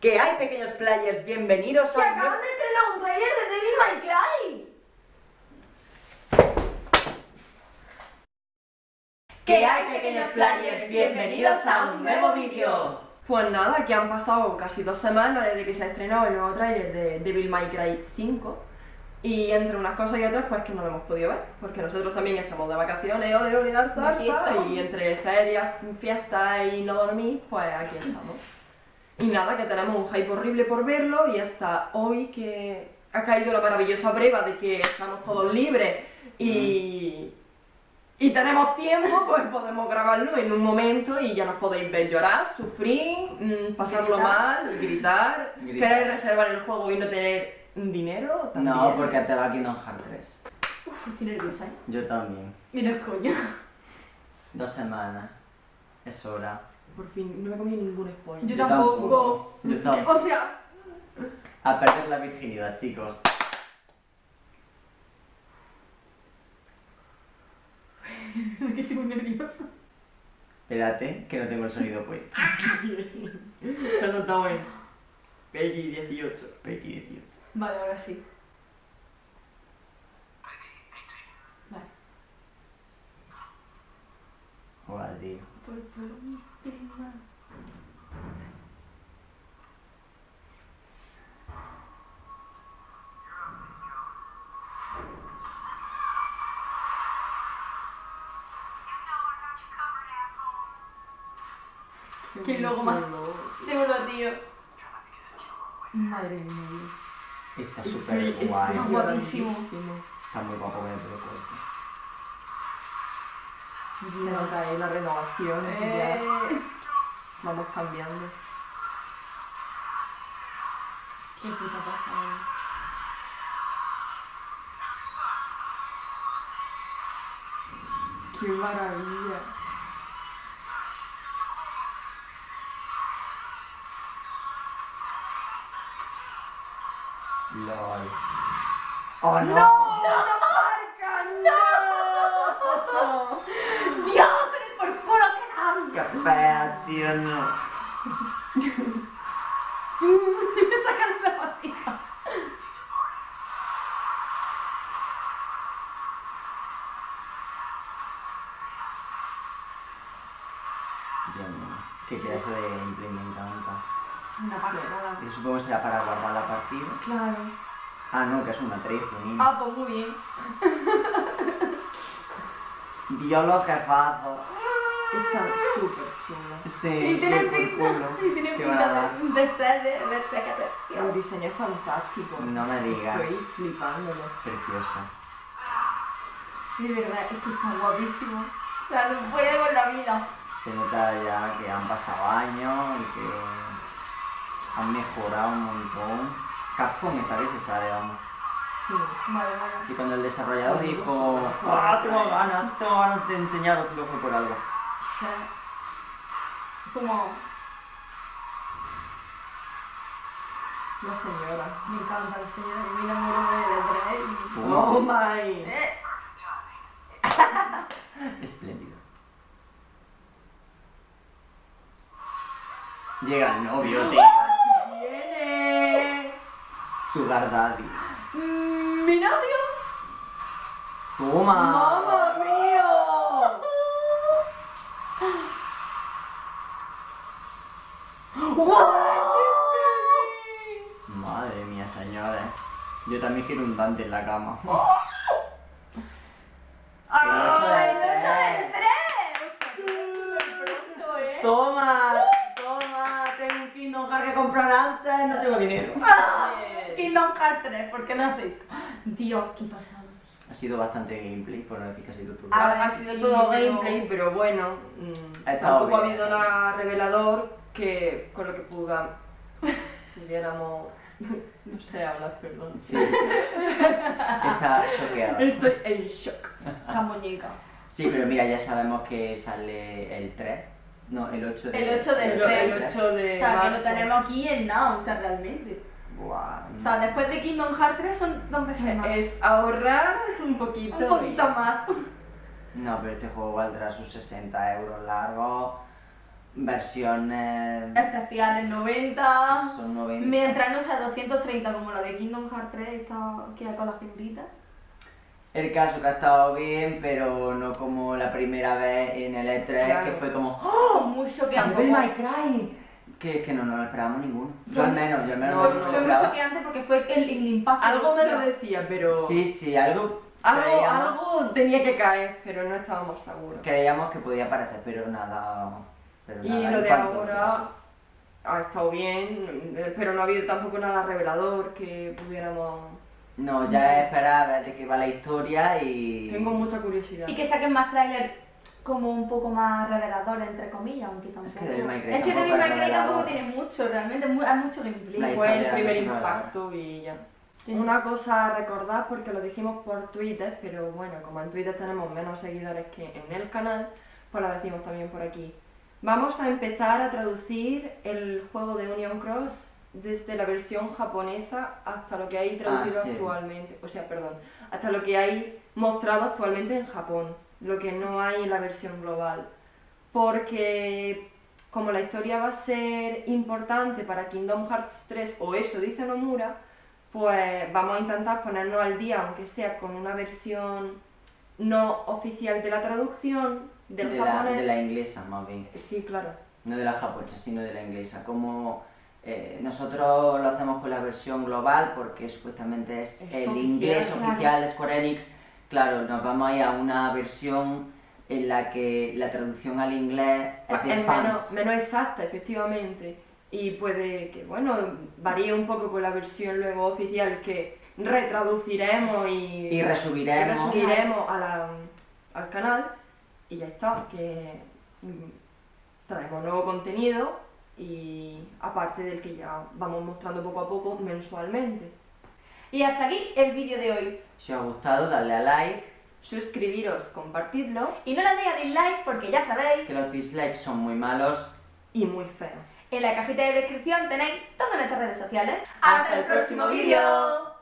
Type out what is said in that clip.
Que hay pequeños players, bienvenidos ¡Que a... acaban de estrenar un trailer de Devil May Cry! Que hay pequeños players, bienvenidos a un nuevo vídeo. Pues nada, que han pasado casi dos semanas desde que se ha estrenado el nuevo tráiler de Devil May Cry 5 y entre unas cosas y otras pues que no lo hemos podido ver porque nosotros también estamos de vacaciones o de unidad salsa y entre ferias, fiestas y no dormir pues aquí estamos. Y nada, que tenemos un hype horrible por verlo y hasta hoy que ha caído la maravillosa prueba de que estamos todos libres y, y tenemos tiempo, pues podemos grabarlo en un momento y ya nos podéis ver llorar, sufrir, mm, pasarlo Gritar. mal, gritar, Gritar. querer reservar el juego y no tener dinero también. No, porque te va aquí no Hard 3. Uf, estoy nerviosa, ¿eh? Yo también. Es coño. Dos semanas. Es hora. Por fin, no me comí ningún spoiler. Yo Yo tampoco. Yo tampoco. O sea, A perder la virginidad, chicos. que estoy muy nerviosa. Espérate, que no tengo el sonido puesto. Se ha notado en Peggy 18. Peggy 18. Vale, ahora sí. Vale. Joder, tío. Por, por un tema. Qué logo más- Seguro, tío. Madre mía. Está súper guay. Ah, guapísimo. Está muy guapo con el pelo nota ahí la renovación. y ya Eh, vamos cambiando. qué puta pasada. ¡Qué maravilla! LOL. ¡Oh, no! ¡Dios! ¡Pero por culo que dan! ¡Qué fea, tío! No. Me sacan la patita. Dios mío. Qué pedazo de encanta. Una pasada. Yo supongo que será para guardar la partida. Claro. Ah, no, que es una 13, niño. Ah, pues muy bien. Dios, los jefazos. Está súper chula. Sí, Y tiene pinta, y tiene pinta de, de ser de, de ser El diseño es fantástico. No me digas. Estoy flipándolo. Preciosa. De verdad, es que está guapísimo. O sea, no puede con la vida. Se nota ya que han pasado años y que han mejorado un montón. Capcom esta vez se sabe, vamos. Sí. Vale, vale. Sí, cuando el desarrollador dijo, ah, tengo ganas, tengo ganas de enseñaros, lo fue por algo. O sea, como La señora. me encanta la señora y mira muero de tres y... ¡Oh, my! Eh, Espléndido. Llega el novio, tío. ¡Viene! Sugar Daddy. mm, Mi novio. Toma. ¡Mamma mía! Madre mía, señores. Yo también quiero un Dante en la cama. ¡Ay, ocho del el ocho tres. del tres! Pronto, ¿eh? Toma, toma, tengo un Kingdom Hearts que comprar antes, no tengo dinero. Kingdom Hearts 3, ¿por qué no has visto? Dios, qué pasado. Ha sido bastante gameplay, por no decir que ha sido todo. Ah, Ha, sí, sido todo gameplay, pero bueno, mm, tampoco ha habido nada revelador que con lo que puda, pudiéramos, no sé hablar, perdón. Sí, sí. Está choqueada. Estoy en shock. La muñeca. Sí, pero mira, ya sabemos que sale el 3. No, el 8 de El 8 del El, tres. el 8 de O sea, que lo tenemos aquí en nada, o sea, realmente. Buah. O sea, después de Kingdom Hearts 3 son dos meses más. Es ahorrar un poquito. Un poquito más. No, pero este juego valdrá sus 60 euros largos. Versiones... Especiales 90. Son 90. Mientras no sea 230 como la de Kingdom Hearts 3, esta que con las figuritas. El caso que ha estado bien, pero no como la primera vez en el E3, Claro. que fue como ¡Oh! Muy choqueante. ¡Devil May Cry! Que, que no nos lo esperábamos ninguno. Yo Fue- al menos, yo al menos no, no, me lo muy choqueante porque fue el, el impacto. Algo me lo de- decía, pero Sí, sí, algo algo, algo tenía que caer, pero no estábamos seguros. creíamos que podía aparecer, pero nada... Pero Y nada, lo de ahora ha estado bien, pero no ha habido tampoco nada revelador que pudiéramos... No, ya es esperar a ver de qué va la historia y... Tengo mucha curiosidad. Y que saquen más trailers como un poco más reveladores, entre comillas, aunque tampoco. Es que Devil May Cry tampoco es revelador. tiene mucho, realmente, hay mucho gameplay. La Fue el primer impacto y ya. Una cosa a recordar, porque lo dijimos por Twitter, pero bueno, como en Twitter tenemos menos seguidores que en el canal, pues lo decimos también por aquí. Vamos a empezar a traducir el juego de Union Cross desde la versión japonesa hasta lo que hay traducido Ah, sí. actualmente, o sea, perdón, hasta lo que hay mostrado actualmente en Japón, lo que no hay en la versión global. Porque como la historia va a ser importante para Kingdom Hearts 3, o eso dice Nomura, pues vamos a intentar ponernos al día, aunque sea con una versión no oficial de la traducción del de, la, de la inglesa, más bien. Sí, claro. No de la japonesa, sino de la inglesa. Como eh, nosotros lo hacemos con la versión global porque supuestamente es, Es el inglés claro. oficial de Square Enix. Claro, nos vamos a ir a una versión en la que la traducción al inglés es de Es fans. menos, menos exacta, efectivamente. Y puede que, bueno, varíe un poco con la versión luego oficial que retraduciremos y, Y resubiremos. y resubiremos a la- al canal. Y ya está, que mm, traemos nuevo contenido y aparte del que ya vamos mostrando poco a poco mensualmente. Y hasta aquí el vídeo de hoy. Si os ha gustado, darle a like, Suscribiros, compartidlo Y no le deis a dislike porque ya sabéis, que los dislikes son muy malos. y muy feo. en la cajita de descripción tenéis todas nuestras redes sociales. Hasta el próximo vídeo.